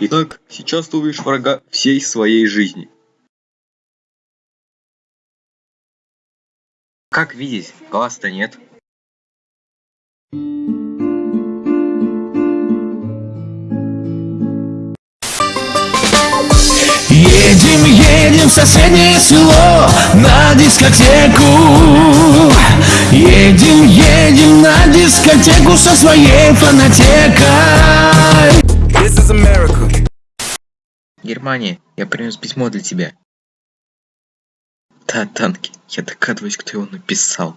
Итак, сейчас ты увидишь врага всей своей жизни. Как видеть, глаз-то нет. Едем, едем в соседнее село на дискотеку Едем, едем на дискотеку со своей фанатекой This is America. Германия, я принес письмо для тебя. Да, танки, я догадываюсь, кто его написал.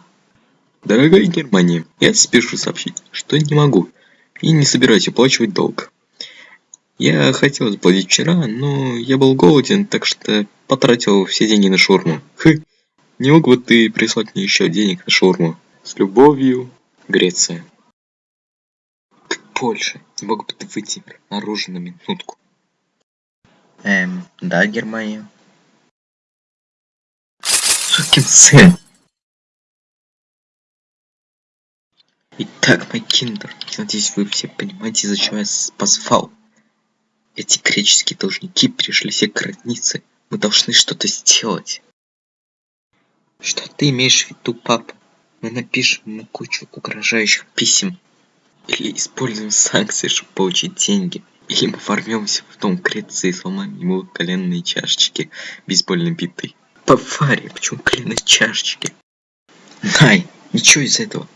Дорогая Германия, я спешу сообщить, что не могу и не собираюсь оплачивать долг. Я хотел заплатить вчера, но я был голоден, так что потратил все деньги на шаурму. Хы, не мог бы ты прислать мне еще денег на шаурму? С любовью, Греция. Польша, мог бы ты выйти наружу на минутку? Эм, да, Германия. Сукин сын. Итак, мой киндер, надеюсь, вы все понимаете, из-за чего я позвал. Эти греческие должники перешли все границы. Мы должны что-то сделать. Что ты имеешь в виду, папа? Мы напишем ему кучу угрожающих писем. Или используем санкции, чтобы получить деньги. Или мы ворвемся в дом Греции и сломаем ему коленные чашечки бейсбольной битой. Бавария, почему коленные чашечки? Най, ничего из этого.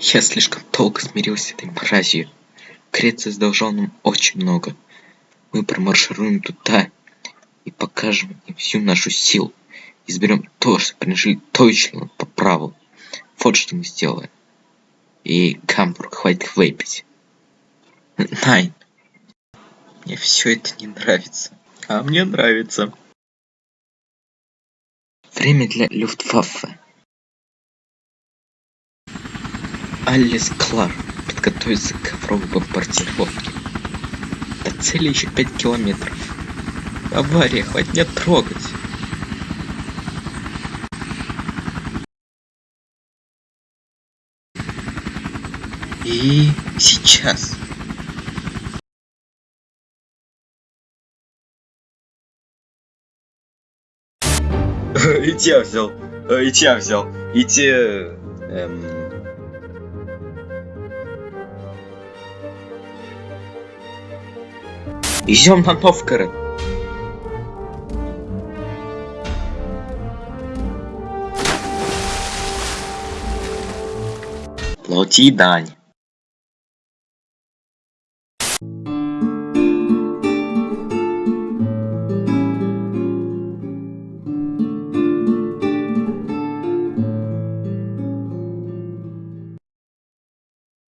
Я слишком долго смирился с этой мразью. Греция задолжала нам очень много. Мы промаршируем туда и покажем им всю нашу силу. Изберем то, что принадлежит точно по праву. Вот что мы сделаем. И Гамбург, хватит выпить. Найн. Мне все это не нравится. А мне нравится. Время для Люфтваффе. Алис Клар подготовится к ковровой бомбардировке. До цели еще 5 километров. Авария, хватит не трогать. И сейчас. И тебя взял. И тебя взял. И те... Эм... Идем на Новгород. Плати дань.